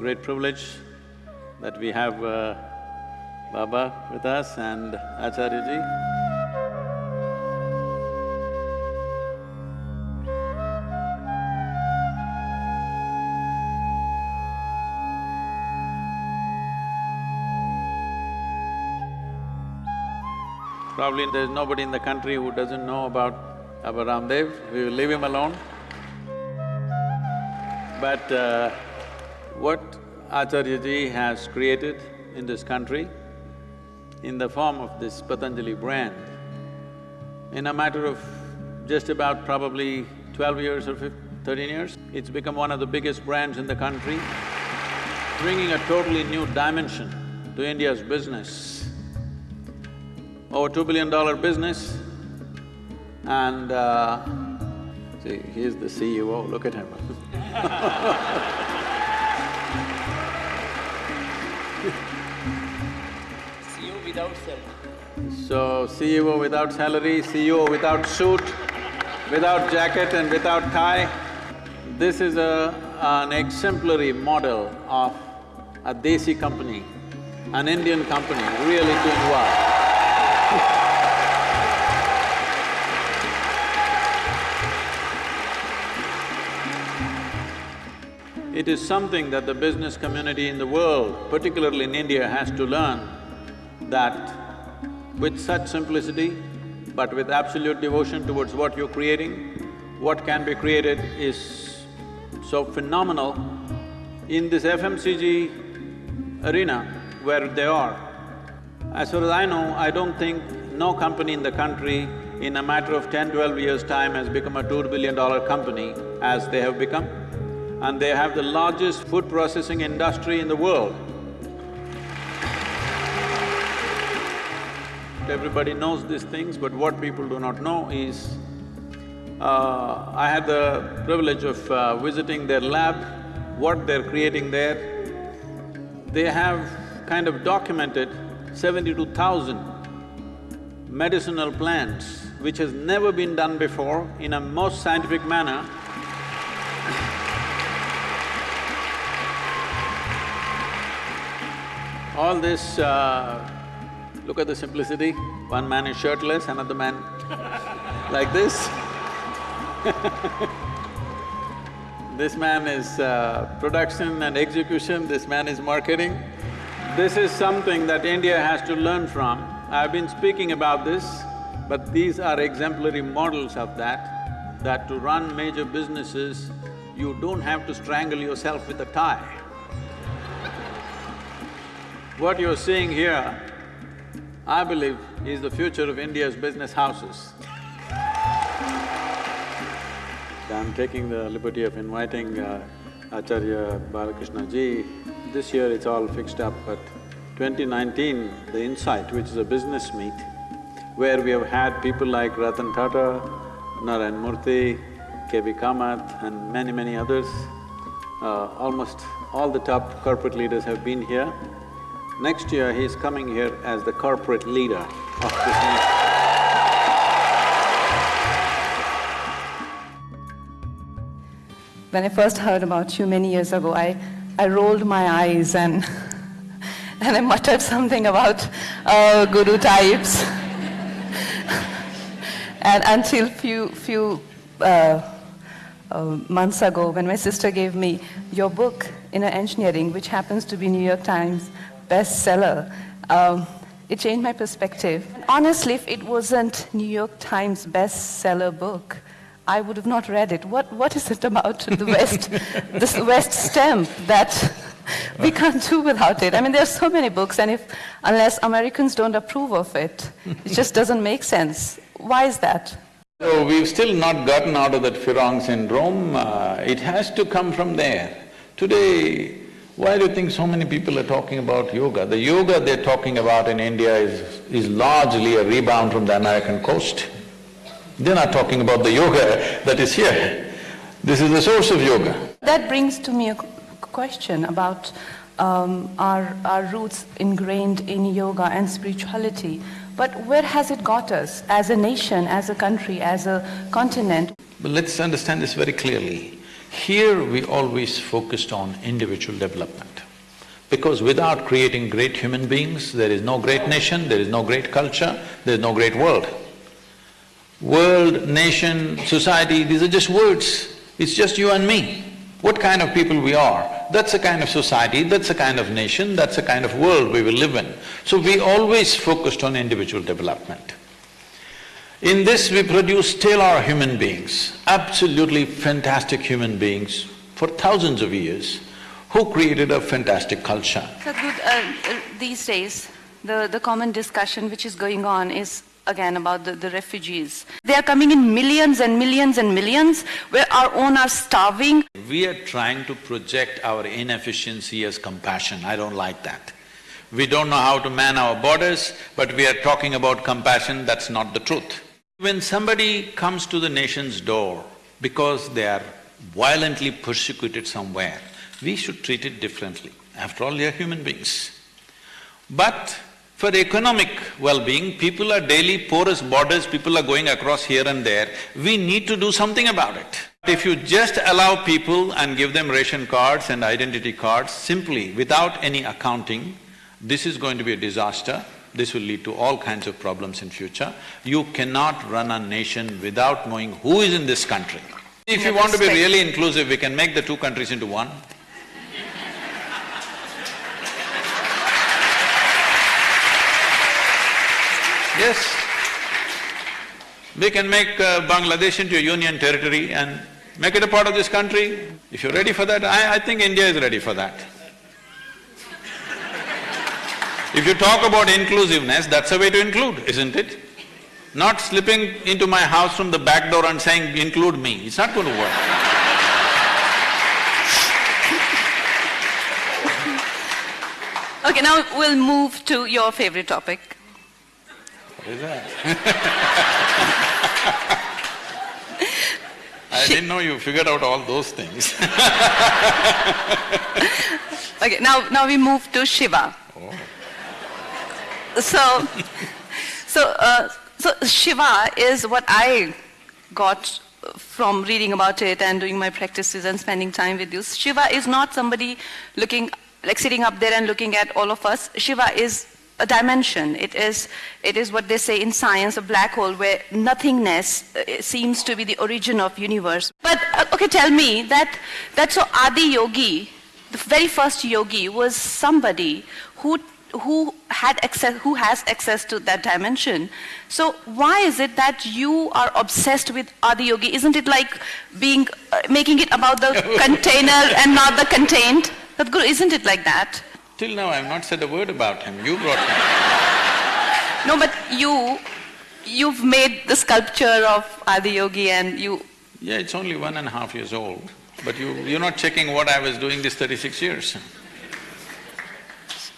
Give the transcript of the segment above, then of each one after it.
Great privilege that we have uh, Baba with us and Acharya Probably there's nobody in the country who doesn't know about Baba Ramdev, we will leave him alone. But uh, what Acharya Ji has created in this country, in the form of this Patanjali brand, in a matter of just about probably twelve years or 15, thirteen years, it's become one of the biggest brands in the country, bringing a totally new dimension to India's business. Over two billion dollar business and uh, see, he's the CEO, look at him without salary. So, CEO without salary, CEO without suit, without jacket and without tie. This is a… an exemplary model of a Desi company, an Indian company really doing well. It is something that the business community in the world, particularly in India, has to learn that with such simplicity, but with absolute devotion towards what you're creating, what can be created is so phenomenal. In this FMCG arena where they are, as far as I know, I don't think no company in the country in a matter of ten, twelve years' time has become a two billion dollar company as they have become and they have the largest food processing industry in the world. Everybody knows these things, but what people do not know is, uh, I had the privilege of uh, visiting their lab, what they're creating there. They have kind of documented seventy-two thousand medicinal plants, which has never been done before in a most scientific manner All this, uh, look at the simplicity, one man is shirtless, another man like this This man is uh, production and execution, this man is marketing. This is something that India has to learn from. I've been speaking about this, but these are exemplary models of that, that to run major businesses, you don't have to strangle yourself with a tie. What you're seeing here, I believe, is the future of India's business houses. I'm taking the liberty of inviting uh, Acharya Balakrishna ji. This year it's all fixed up, but 2019, the Insight, which is a business meet, where we have had people like Ratan Tata, Narayan Murthy, K.V. Kamath and many, many others. Uh, almost all the top corporate leaders have been here. Next year, he's coming here as the corporate leader of this nation. When I first heard about you many years ago, I, I rolled my eyes and, and I muttered something about uh, guru types. and until few, few uh, uh, months ago, when my sister gave me your book, Inner Engineering, which happens to be New York Times bestseller. Um, it changed my perspective. Honestly, if it wasn't New York Times bestseller book, I would have not read it. What, what is it about the West, this West stamp that we can't do without it? I mean, there are so many books, and if, unless Americans don't approve of it, it just doesn't make sense. Why is that? So, we've still not gotten out of that Farang syndrome, uh, it has to come from there. Today, why do you think so many people are talking about yoga? The yoga they're talking about in India is, is largely a rebound from the American coast. They're not talking about the yoga that is here. This is the source of yoga. That brings to me a question about um, our, our roots ingrained in yoga and spirituality. But where has it got us as a nation, as a country, as a continent? But let's understand this very clearly. Here we always focused on individual development. Because without creating great human beings, there is no great nation, there is no great culture, there is no great world. World, nation, society, these are just words. It's just you and me. What kind of people we are, that's the kind of society, that's the kind of nation, that's the kind of world we will live in. So we always focused on individual development. In this we produce stellar human beings, absolutely fantastic human beings for thousands of years who created a fantastic culture. Sadhguru, uh, uh, these days, the, the common discussion which is going on is again about the, the refugees. They are coming in millions and millions and millions, where our own are starving. We are trying to project our inefficiency as compassion, I don't like that. We don't know how to man our borders, but we are talking about compassion, that's not the truth. When somebody comes to the nation's door because they are violently persecuted somewhere, we should treat it differently. After all, they are human beings. But for economic well-being, people are daily porous borders, people are going across here and there, we need to do something about it. If you just allow people and give them ration cards and identity cards simply without any accounting, this is going to be a disaster, this will lead to all kinds of problems in future. You cannot run a nation without knowing who is in this country. If you want to be really inclusive, we can make the two countries into one. Yes. We can make uh, Bangladesh into a union territory and make it a part of this country. If you're ready for that, I, I think India is ready for that. If you talk about inclusiveness, that's a way to include, isn't it? Not slipping into my house from the back door and saying, include me, it's not going to work. Okay, now we'll move to your favorite topic. What is that? I didn't know you figured out all those things Okay, now, now we move to Shiva. Oh. So, so, uh, so Shiva is what I got from reading about it and doing my practices and spending time with you. Shiva is not somebody looking, like sitting up there and looking at all of us. Shiva is a dimension. It is, it is what they say in science, a black hole where nothingness uh, seems to be the origin of universe. But, uh, okay, tell me that, that so Adi Yogi, the very first yogi was somebody who who had access who has access to that dimension. So why is it that you are obsessed with Adiyogi? Isn't it like being uh, making it about the container and not the contained? Sadhguru, isn't it like that? Till now, I've not said a word about him, you brought him. no but you you've made the sculpture of Adiyogi and you Yeah, it's only one and a half years old, but you… you're not checking what I was doing these thirty-six years.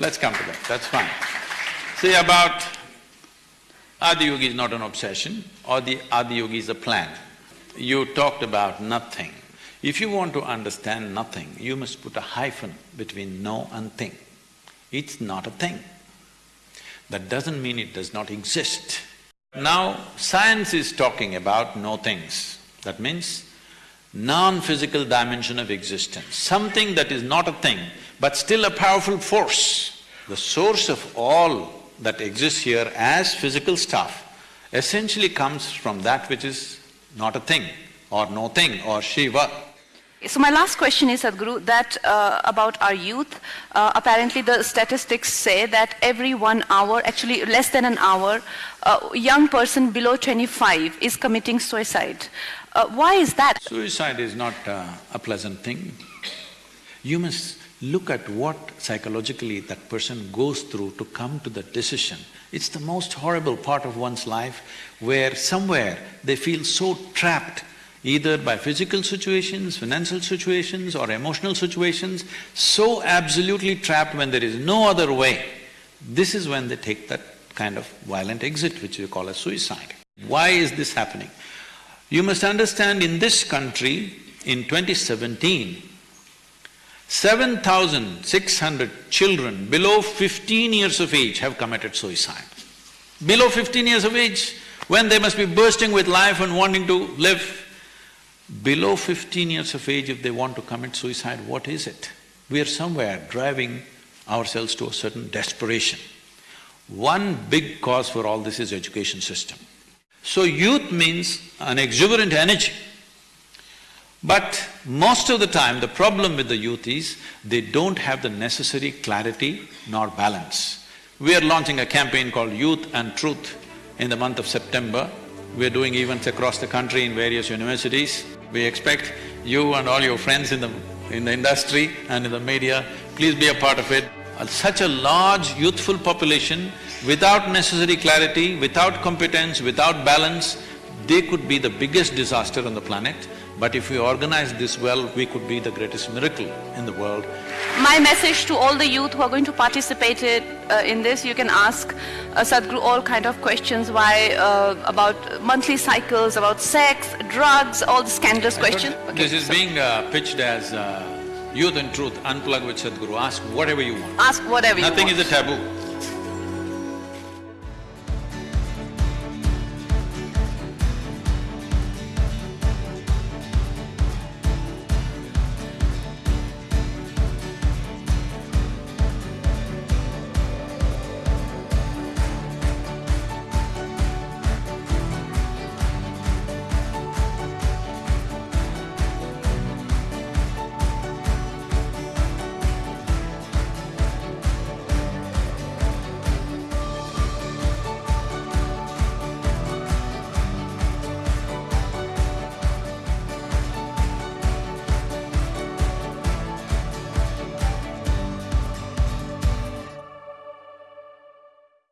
Let's come to that, that's fine. See, about Adiyogi is not an obsession, or the Adiyogi is a plan. You talked about nothing. If you want to understand nothing, you must put a hyphen between no and thing. It's not a thing. That doesn't mean it does not exist. Now, science is talking about no things. That means non-physical dimension of existence, something that is not a thing, but still a powerful force. The source of all that exists here as physical stuff essentially comes from that which is not a thing, or no thing, or Shiva. So my last question is, Sadhguru, that uh, about our youth, uh, apparently the statistics say that every one hour, actually less than an hour, a young person below 25 is committing suicide. Uh, why is that? Suicide is not uh, a pleasant thing. You must look at what psychologically that person goes through to come to that decision. It's the most horrible part of one's life where somewhere they feel so trapped either by physical situations, financial situations or emotional situations, so absolutely trapped when there is no other way. This is when they take that kind of violent exit which we call as suicide. Why is this happening? You must understand in this country, in 2017, 7,600 children below 15 years of age have committed suicide. Below 15 years of age, when they must be bursting with life and wanting to live, Below fifteen years of age, if they want to commit suicide, what is it? We are somewhere driving ourselves to a certain desperation. One big cause for all this is education system. So youth means an exuberant energy. But most of the time, the problem with the youth is they don't have the necessary clarity nor balance. We are launching a campaign called Youth and Truth in the month of September. We are doing events across the country in various universities. We expect you and all your friends in the… in the industry and in the media, please be a part of it. Uh, Such a large youthful population, without necessary clarity, without competence, without balance, they could be the biggest disaster on the planet. But if we organize this well, we could be the greatest miracle in the world. My message to all the youth who are going to participate it, uh, in this, you can ask uh, Sadhguru all kind of questions, why, uh, about monthly cycles, about sex, drugs, all the scandalous questions. Okay, This is so being uh, pitched as uh, youth and truth, unplug with Sadhguru, ask whatever you want. Ask whatever you want. Nothing is a taboo.